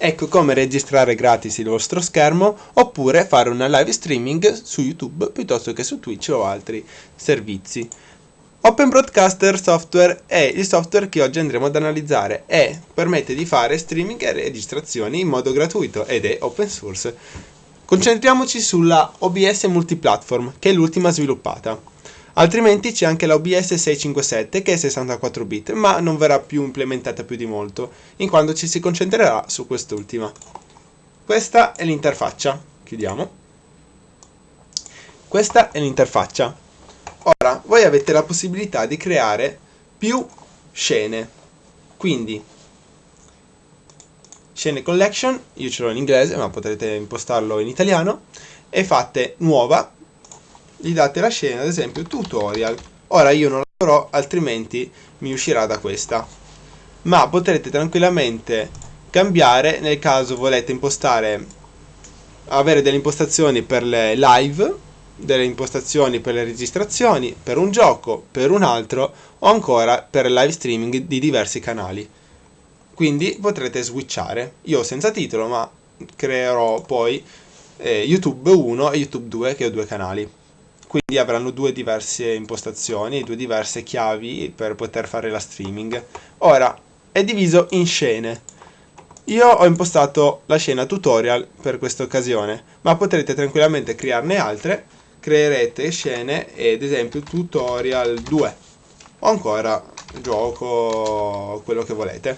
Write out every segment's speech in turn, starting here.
Ecco come registrare gratis il vostro schermo oppure fare una live streaming su YouTube piuttosto che su Twitch o altri servizi. Open Broadcaster Software è il software che oggi andremo ad analizzare e permette di fare streaming e registrazioni in modo gratuito ed è open source. Concentriamoci sulla OBS Multiplatform che è l'ultima sviluppata. Altrimenti c'è anche la OBS 657 che è 64 bit, ma non verrà più implementata più di molto, in quanto ci si concentrerà su quest'ultima. Questa è l'interfaccia. Chiudiamo. Questa è l'interfaccia. Ora, voi avete la possibilità di creare più scene. Quindi, scene collection, io ce l'ho in inglese, ma potrete impostarlo in italiano, e fate nuova gli date la scena, ad esempio tutorial. Ora io non la farò, altrimenti mi uscirà da questa. Ma potrete tranquillamente cambiare nel caso volete impostare, avere delle impostazioni per le live, delle impostazioni per le registrazioni, per un gioco, per un altro o ancora per live streaming di diversi canali. Quindi potrete switchare. Io senza titolo, ma creerò poi eh, YouTube 1 e YouTube 2 che ho due canali quindi avranno due diverse impostazioni, due diverse chiavi per poter fare la streaming. Ora, è diviso in scene. Io ho impostato la scena tutorial per questa occasione, ma potrete tranquillamente crearne altre, creerete scene, ad esempio tutorial 2, o ancora gioco, quello che volete.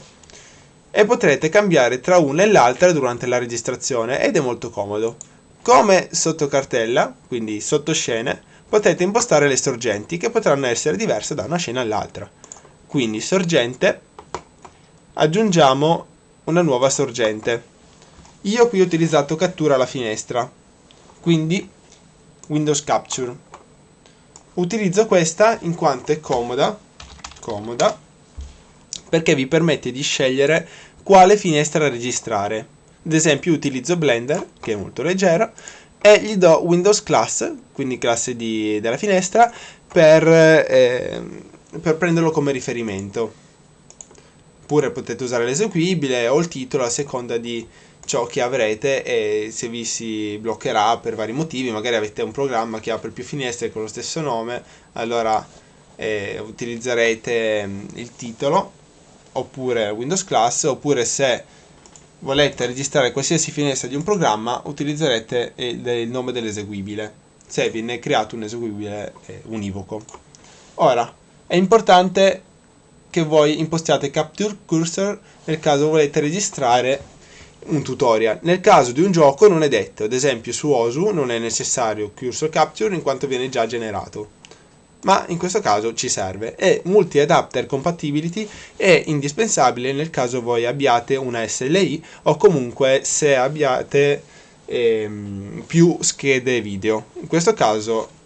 E potrete cambiare tra una e l'altra durante la registrazione ed è molto comodo. Come sottocartella, quindi sottoscene, potete impostare le sorgenti che potranno essere diverse da una scena all'altra. Quindi sorgente, aggiungiamo una nuova sorgente. Io qui ho utilizzato cattura alla finestra, quindi Windows Capture. Utilizzo questa in quanto è comoda, comoda perché vi permette di scegliere quale finestra registrare ad esempio utilizzo Blender, che è molto leggero, e gli do Windows Class, quindi classe di, della finestra, per, eh, per prenderlo come riferimento. Oppure potete usare l'eseguibile o il titolo a seconda di ciò che avrete e se vi si bloccherà per vari motivi, magari avete un programma che apre più finestre con lo stesso nome, allora eh, utilizzerete mm, il titolo oppure Windows Class, oppure se volete registrare qualsiasi finestra di un programma utilizzerete il nome dell'eseguibile. Se viene creato un eseguibile eh, univoco. Ora è importante che voi impostiate capture cursor nel caso volete registrare un tutorial. Nel caso di un gioco non è detto ad esempio su Osu non è necessario cursor capture in quanto viene già generato ma in questo caso ci serve e multi-adapter compatibility è indispensabile nel caso voi abbiate una SLI o comunque se abbiate ehm, più schede video. In questo caso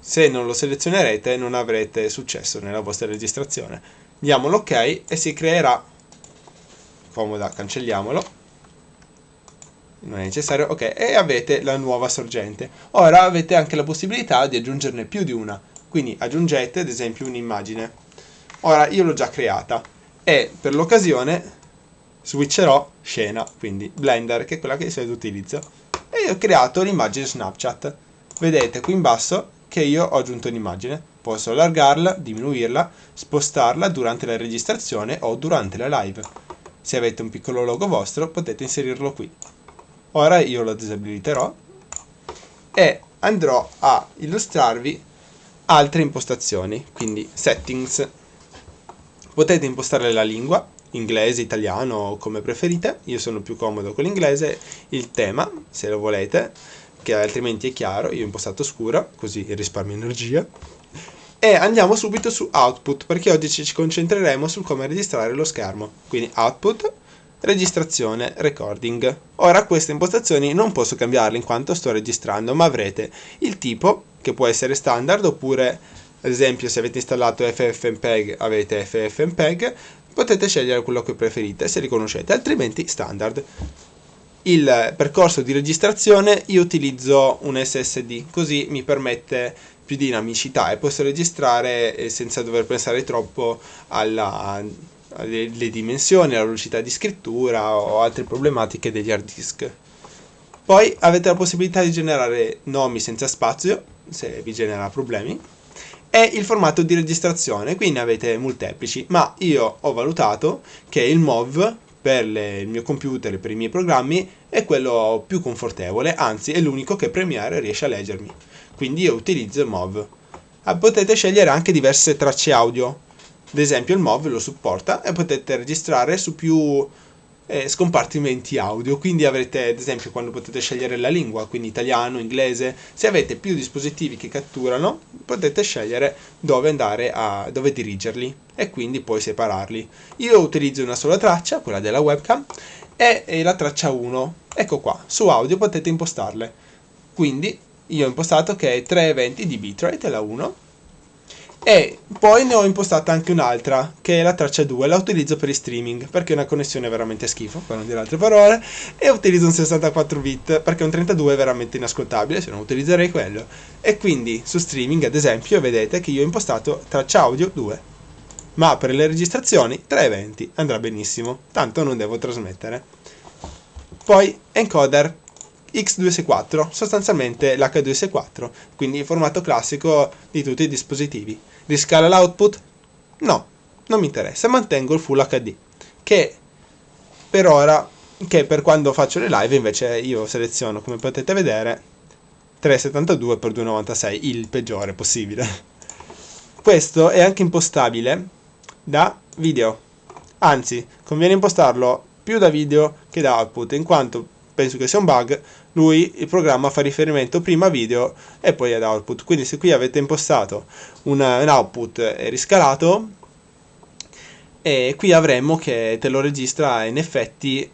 se non lo selezionerete non avrete successo nella vostra registrazione. Diamo l'ok e si creerà, comoda, cancelliamolo, non è necessario, ok, e avete la nuova sorgente. Ora avete anche la possibilità di aggiungerne più di una quindi aggiungete ad esempio un'immagine. Ora io l'ho già creata e per l'occasione switcherò scena, quindi Blender che è quella che di solito utilizzo. E ho creato l'immagine Snapchat. Vedete qui in basso che io ho aggiunto un'immagine. Posso allargarla, diminuirla, spostarla durante la registrazione o durante la live. Se avete un piccolo logo vostro potete inserirlo qui. Ora io lo disabiliterò e andrò a illustrarvi altre impostazioni, quindi settings. Potete impostare la lingua, inglese, italiano, come preferite, io sono più comodo con l'inglese, il tema, se lo volete, che altrimenti è chiaro, io ho impostato scuro, così risparmio energia. E andiamo subito su output, perché oggi ci concentreremo su come registrare lo schermo. Quindi output, registrazione, recording. Ora queste impostazioni non posso cambiarle in quanto sto registrando, ma avrete il tipo che può essere standard oppure ad esempio se avete installato FFmpeg avete FFmpeg potete scegliere quello che preferite se li conoscete altrimenti standard il percorso di registrazione io utilizzo un SSD così mi permette più dinamicità e posso registrare eh, senza dover pensare troppo alla le, le dimensioni, la velocità di scrittura o altre problematiche degli hard disk. Poi avete la possibilità di generare nomi senza spazio, se vi genera problemi, e il formato di registrazione, quindi avete molteplici, ma io ho valutato che il MOV per le, il mio computer e per i miei programmi è quello più confortevole, anzi è l'unico che Premiere riesce a leggermi. Quindi io utilizzo il MOV. Ah, potete scegliere anche diverse tracce audio, ad esempio il MOV lo supporta e potete registrare su più eh, scompartimenti audio, quindi avrete ad esempio quando potete scegliere la lingua, quindi italiano, inglese, se avete più dispositivi che catturano potete scegliere dove andare a dove dirigerli e quindi poi separarli. Io utilizzo una sola traccia, quella della webcam, e, e la traccia 1. Ecco qua, su audio potete impostarle. Quindi io ho impostato che è 320 di bitrate, la 1, e poi ne ho impostata anche un'altra, che è la traccia 2, la utilizzo per i streaming, perché è una connessione veramente schifo, per non dire altre parole, e utilizzo un 64 bit, perché un 32 è veramente inascoltabile, se non utilizzerei quello. E quindi su streaming, ad esempio, vedete che io ho impostato traccia audio 2. Ma per le registrazioni 320 andrà benissimo, tanto non devo trasmettere. Poi encoder X264, sostanzialmente l'H264, quindi il formato classico di tutti i dispositivi. Riscala l'output? No, non mi interessa, mantengo il Full HD, che per ora, che per quando faccio le live invece io seleziono, come potete vedere, 372x296, il peggiore possibile. Questo è anche impostabile da video, anzi, conviene impostarlo più da video che da output, in quanto penso che sia un bug, lui il programma fa riferimento prima a video e poi ad output. Quindi se qui avete impostato una, un output riscalato, e qui avremmo che te lo registra in effetti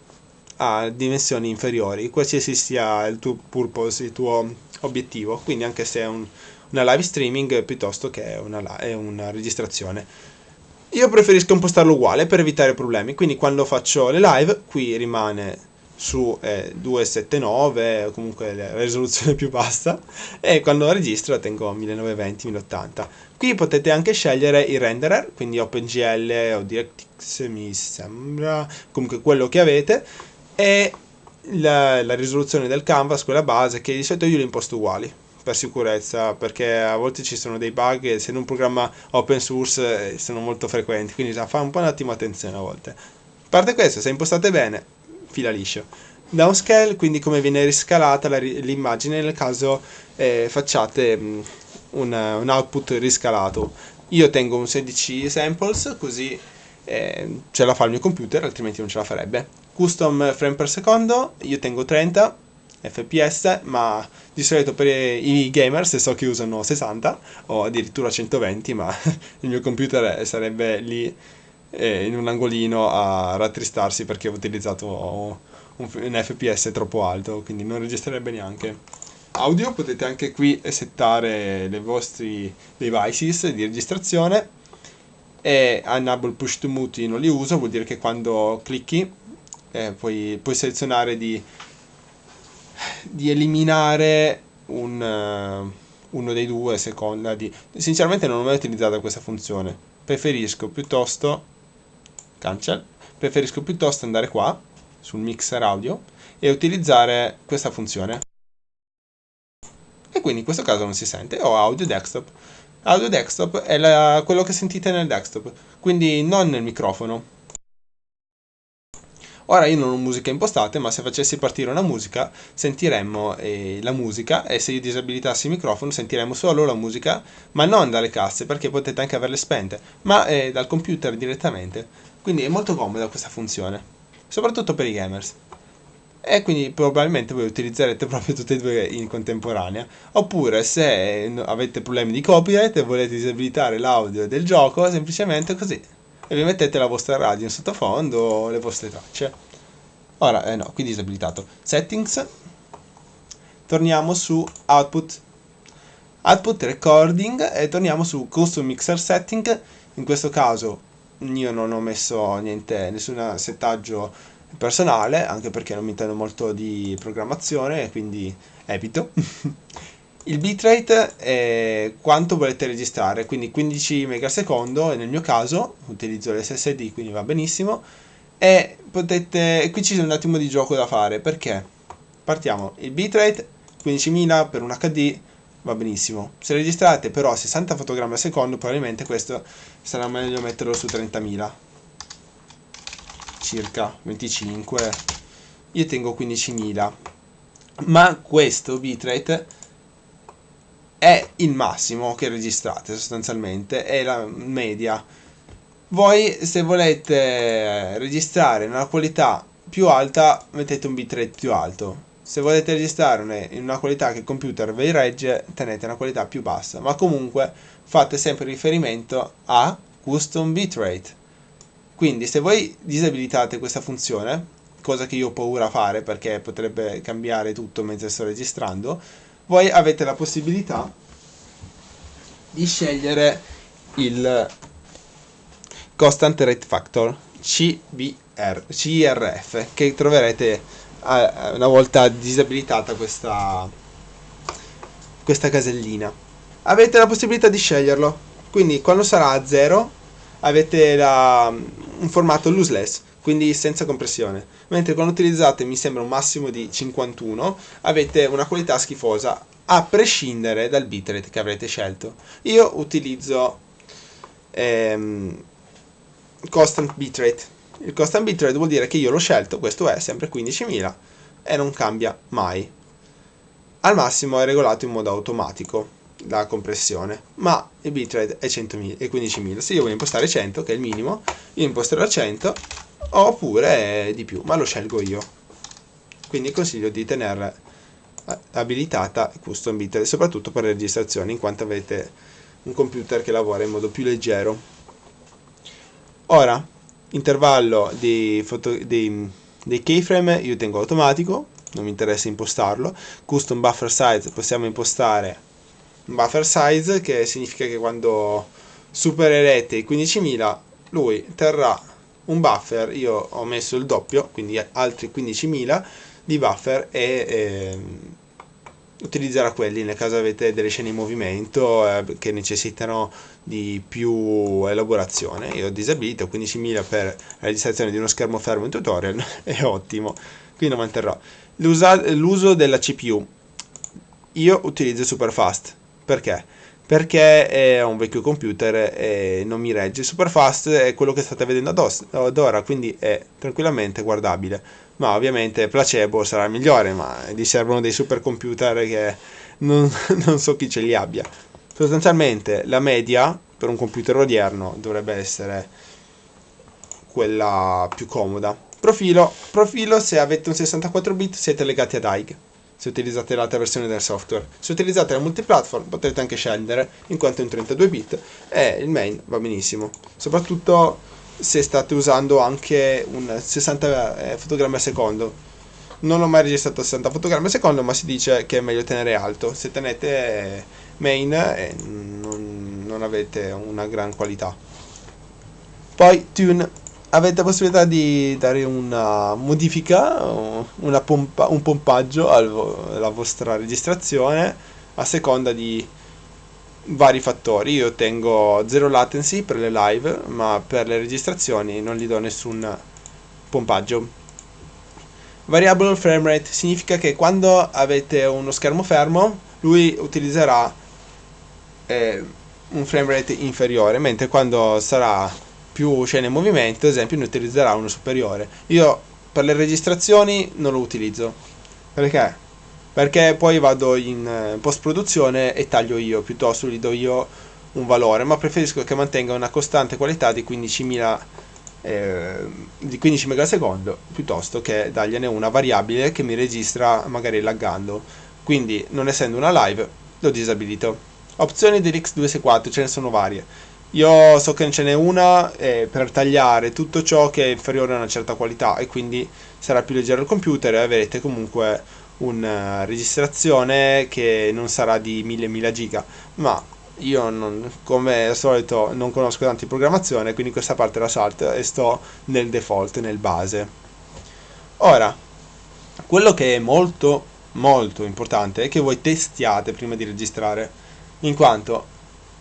a dimensioni inferiori, qualsiasi sia il tuo purpose, il tuo obiettivo, quindi anche se è un, una live streaming piuttosto che una, una registrazione. Io preferisco impostarlo uguale per evitare problemi, quindi quando faccio le live qui rimane su eh, 279 comunque la risoluzione più bassa e quando registro la tengo 1920-1080 qui potete anche scegliere il renderer quindi OpenGL o DirectX mi sembra comunque quello che avete e la, la risoluzione del canvas quella base che di solito io li imposto uguali per sicurezza perché a volte ci sono dei bug e se in un programma open source eh, sono molto frequenti quindi fa un po' un attimo attenzione a volte. A parte questo se impostate bene fila liscio. Downscale, quindi come viene riscalata l'immagine nel caso eh, facciate um, un, un, output riscalato. Io tengo un 16 samples così eh, ce la fa il mio computer, altrimenti non ce la farebbe. Custom frame per secondo, io tengo 30 fps, ma di solito per i gamers so che usano 60 o addirittura 120, ma il mio computer sarebbe lì eh, in un angolino a rattristarsi perché ho utilizzato un, un FPS troppo alto, quindi non registrerebbe neanche. Audio potete anche qui settare i vostri devices di registrazione e enable push to mute non li uso, vuol dire che quando clicchi eh, puoi, puoi, selezionare di, di eliminare un, uh, uno dei due a seconda di... Sinceramente non ho mai utilizzato questa funzione, preferisco piuttosto cancel, preferisco piuttosto andare qua, sul mixer audio, e utilizzare questa funzione. E quindi in questo caso non si sente, ho audio desktop. Audio desktop è la, quello che sentite nel desktop, quindi non nel microfono. Ora io non ho musica impostate, ma se facessi partire una musica sentiremmo eh, la musica e se io disabilitassi il microfono sentiremmo solo la musica, ma non dalle casse perché potete anche averle spente, ma eh, dal computer direttamente. Quindi è molto comoda questa funzione, soprattutto per i gamers. E quindi probabilmente voi utilizzerete proprio tutte e due in contemporanea. Oppure se avete problemi di copyright e volete disabilitare l'audio del gioco, semplicemente così. E vi mettete la vostra radio in sottofondo o le vostre tracce. Ora, eh no, qui disabilitato. Settings. Torniamo su Output. Output Recording e torniamo su Custom Mixer Setting. In questo caso io non ho messo niente, nessun settaggio personale, anche perché non mi intendo molto di programmazione, quindi evito. il bitrate è quanto volete registrare, quindi 15 megasecondo, e nel mio caso utilizzo l'SSD, quindi va benissimo, e potete, qui c'è un attimo di gioco da fare, perché? Partiamo, il bitrate 15.000 per un HD va benissimo, se registrate però 60 fotogrammi al secondo probabilmente questo sarà meglio metterlo su 30.000 circa 25 io tengo 15.000 ma questo bitrate è il massimo che registrate sostanzialmente, è la media. Voi se volete registrare una qualità più alta mettete un bitrate più alto. Se volete registrare in una qualità che il computer vi regge tenete una qualità più bassa, ma comunque fate sempre riferimento a custom bitrate. Quindi se voi disabilitate questa funzione, cosa che io ho paura a fare perché potrebbe cambiare tutto mentre sto registrando, voi avete la possibilità di scegliere il Constant Rate Factor CBR, CRF che troverete una volta disabilitata questa, questa casellina. Avete la possibilità di sceglierlo, quindi quando sarà a 0 avete la, un formato lossless, quindi senza compressione, mentre quando utilizzate mi sembra un massimo di 51 avete una qualità schifosa a prescindere dal bitrate che avrete scelto. Io utilizzo ehm, constant bitrate. Il constant bitrate vuol dire che io l'ho scelto, questo è sempre 15.000 e non cambia mai. Al massimo è regolato in modo automatico la compressione, ma il bitrate è 100.000 e 15.000. Se io voglio impostare 100, che è il minimo, io imposterò 100 oppure di più, ma lo scelgo io. Quindi consiglio di tenere abilitata custom bit, soprattutto per le registrazioni, in quanto avete un computer che lavora in modo più leggero. Ora, intervallo dei, foto, dei, dei keyframe io tengo automatico, non mi interessa impostarlo. Custom buffer size possiamo impostare buffer size che significa che quando supererete i 15.000 lui terrà un buffer, io ho messo il doppio, quindi altri 15.000 di buffer e eh, utilizzerà quelli nel caso avete delle scene in movimento eh, che necessitano di più elaborazione. Io ho disabilito 15.000 per la registrazione di uno schermo fermo in tutorial, è ottimo, quindi lo manterrò. L'uso della CPU, io utilizzo Superfast, perché? Perché è un vecchio computer e non mi regge. Superfast è quello che state vedendo ad ora, quindi è tranquillamente guardabile ma ovviamente placebo sarà il migliore, ma gli servono dei supercomputer che non, non so chi ce li abbia. Sostanzialmente la media per un computer odierno dovrebbe essere quella più comoda. Profilo, profilo se avete un 64 bit siete legati ad AIG se utilizzate l'altra versione del software. Se utilizzate la multiplatform potete anche scendere in quanto è un 32 bit e il main va benissimo. Soprattutto se state usando anche un 60 eh, fotogrammi al secondo. Non ho mai registrato 60 fotogrammi al secondo, ma si dice che è meglio tenere alto. Se tenete main eh, non, non avete una gran qualità. Poi tune avete la possibilità di dare una modifica, una pompa, un pompaggio alla vostra registrazione a seconda di vari fattori. Io tengo zero latency per le live, ma per le registrazioni non gli do nessun pompaggio. Variable frame rate significa che quando avete uno schermo fermo, lui utilizzerà eh, un frame rate inferiore, mentre quando sarà più scene in movimento, ad esempio, ne utilizzerà uno superiore. Io per le registrazioni non lo utilizzo. Perché? Perché poi vado in eh, post produzione e taglio io piuttosto gli do io un valore ma preferisco che mantenga una costante qualità di 15.000 eh, di 15 megasecondo piuttosto che dargliene una variabile che mi registra magari laggando. Quindi non essendo una live l'ho disabilito. Opzioni dell'X264 ce ne sono varie. Io so che ce n'è una eh, per tagliare tutto ciò che è inferiore a una certa qualità e quindi sarà più leggero il computer e avrete comunque una registrazione che non sarà di 1000 giga ma io non, come al solito non conosco tanto di programmazione quindi questa parte la salto e sto nel default nel base ora quello che è molto molto importante è che voi testiate prima di registrare, in quanto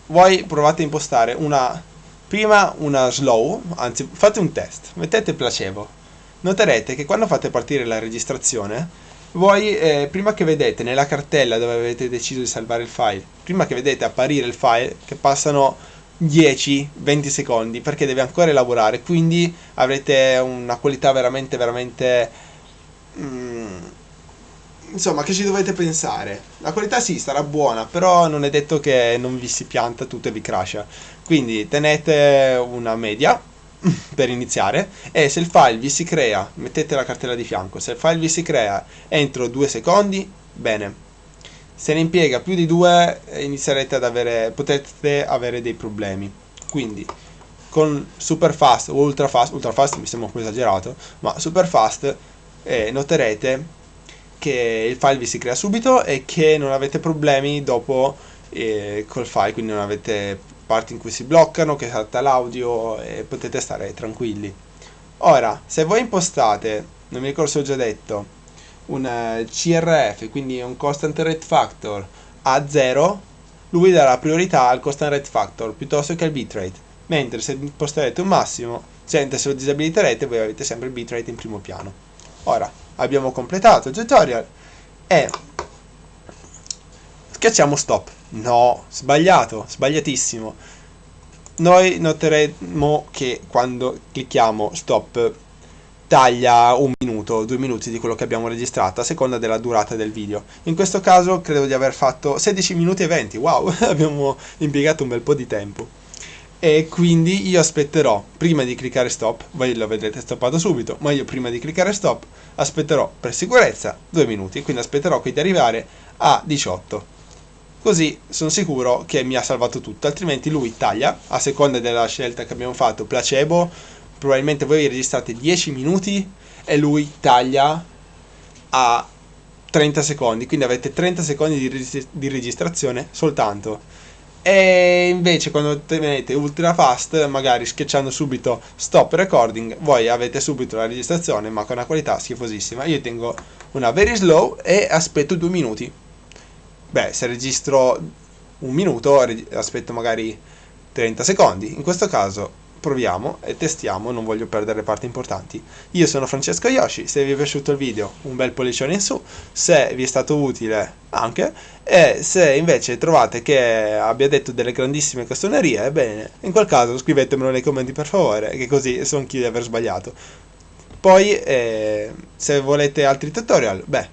voi provate a impostare una prima una slow, anzi fate un test, mettete placebo. Noterete che quando fate partire la registrazione, voi eh, prima che vedete nella cartella dove avete deciso di salvare il file, prima che vedete apparire il file, che passano 10-20 secondi perché deve ancora elaborare, quindi avrete una qualità veramente veramente mm, insomma che ci dovete pensare. La qualità sì sarà buona però non è detto che non vi si pianta tutto e vi crasha. Quindi tenete una media per iniziare e se il file vi si crea mettete la cartella di fianco se il file vi si crea entro due secondi bene. Se ne impiega più di due inizierete ad avere potete avere dei problemi. Quindi con super fast o ultra fast ultra fast mi sembra un po' esagerato ma super fast eh, noterete che il file vi si crea subito e che non avete problemi dopo eh, col file quindi non avete parti in cui si bloccano che salta l'audio e potete stare tranquilli ora se voi impostate non mi ricordo se ho già detto un uh, CRF, quindi un constant rate factor a 0, lui darà priorità al constant rate factor piuttosto che al bitrate. Mentre se imposterete un massimo, se lo disabiliterete, voi avete sempre il bitrate in primo piano. Ora, abbiamo completato il tutorial e schiacciamo stop. No, sbagliato, sbagliatissimo. Noi noteremo che quando clicchiamo stop taglia un minuto, due minuti di quello che abbiamo registrato a seconda della durata del video. In questo caso credo di aver fatto 16 minuti e 20, wow, abbiamo impiegato un bel po' di tempo. E quindi io aspetterò, prima di cliccare stop, voi lo vedrete stoppato subito, ma io prima di cliccare stop aspetterò per sicurezza due minuti, quindi aspetterò qui di arrivare a 18. Così sono sicuro che mi ha salvato tutto, altrimenti lui taglia, a seconda della scelta che abbiamo fatto, placebo, probabilmente voi registrate 10 minuti e lui taglia a 30 secondi, quindi avete 30 secondi di, reg di registrazione soltanto. E invece quando tenete ultra fast, magari schiacciando subito stop recording, voi avete subito la registrazione ma con una qualità schifosissima. Io tengo una very slow e aspetto due minuti. Beh, se registro un minuto, aspetto magari 30 secondi. In questo caso proviamo e testiamo, non voglio perdere parti importanti. Io sono Francesco Yoshi, se vi è piaciuto il video un bel pollicione in su, se vi è stato utile anche, e se invece trovate che abbia detto delle grandissime castronerie, bene, in quel caso scrivetemelo nei commenti per favore, che così so anch'io di aver sbagliato. Poi, eh, se volete altri tutorial, beh,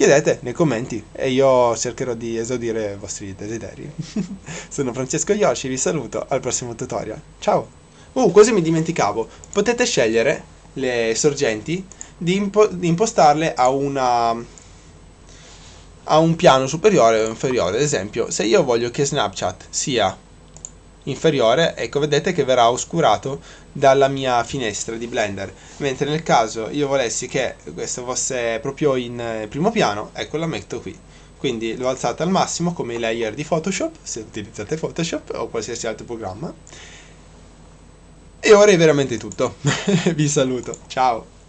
chiedete nei commenti e io cercherò di esaudire i vostri desideri. Sono Francesco Yoshi, vi saluto al prossimo tutorial. Ciao! Uh, quasi mi dimenticavo, potete scegliere le sorgenti di, impo di impostarle a una a un piano superiore o inferiore. Ad esempio, se io voglio che Snapchat sia inferiore, ecco vedete che verrà oscurato dalla mia finestra di Blender, mentre nel caso io volessi che questo fosse proprio in eh, primo piano, ecco la metto qui. Quindi l'ho alzata al massimo come i layer di Photoshop, se utilizzate Photoshop o qualsiasi altro programma. E ora è veramente tutto. Vi saluto, ciao!